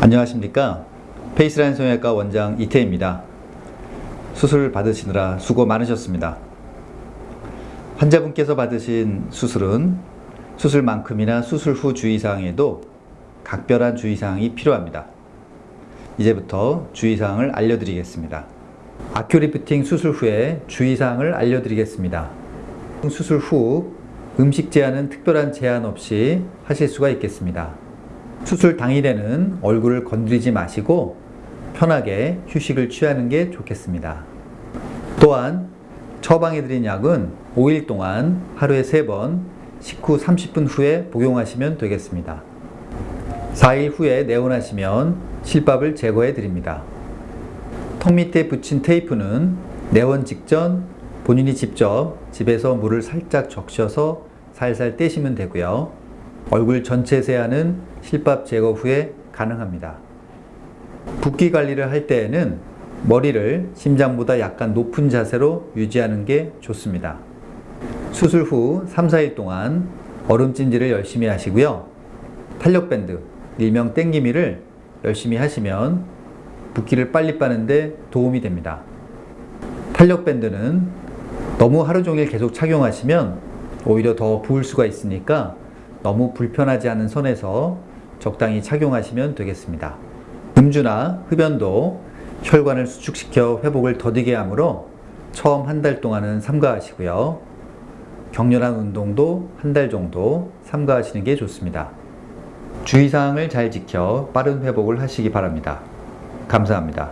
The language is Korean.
안녕하십니까? 페이스라인 성형외과 원장 이태입니다. 수술 받으시느라 수고 많으셨습니다. 환자분께서 받으신 수술은 수술만큼이나 수술 후 주의사항에도 각별한 주의사항이 필요합니다. 이제부터 주의사항을 알려드리겠습니다. 아큐리프팅 수술 후에 주의사항을 알려드리겠습니다. 수술 후 음식 제한은 특별한 제한 없이 하실 수가 있겠습니다 수술 당일에는 얼굴을 건드리지 마시고 편하게 휴식을 취하는 게 좋겠습니다. 또한 처방해드린 약은 5일 동안 하루에 3번 식후 30분 후에 복용하시면 되겠습니다. 4일 후에 내원하시면 실밥을 제거해 드립니다. 턱 밑에 붙인 테이프는 내원 직전 본인이 직접 집에서 물을 살짝 적셔서 살살 떼시면 되고요. 얼굴 전체 세안은 실밥 제거 후에 가능합니다. 붓기 관리를 할 때에는 머리를 심장보다 약간 높은 자세로 유지하는 게 좋습니다. 수술 후 3, 4일 동안 얼음 찜질을 열심히 하시고요. 탄력밴드, 일명 땡기미를 열심히 하시면 붓기를 빨리 빠는데 도움이 됩니다. 탄력밴드는 너무 하루 종일 계속 착용하시면 오히려 더 부을 수가 있으니까 너무 불편하지 않은 선에서 적당히 착용하시면 되겠습니다. 음주나 흡연도 혈관을 수축시켜 회복을 더디게 하므로 처음 한 달 동안은 삼가하시고요. 격렬한 운동도 한 달 정도 삼가하시는 게 좋습니다. 주의사항을 잘 지켜 빠른 회복을 하시기 바랍니다. 감사합니다.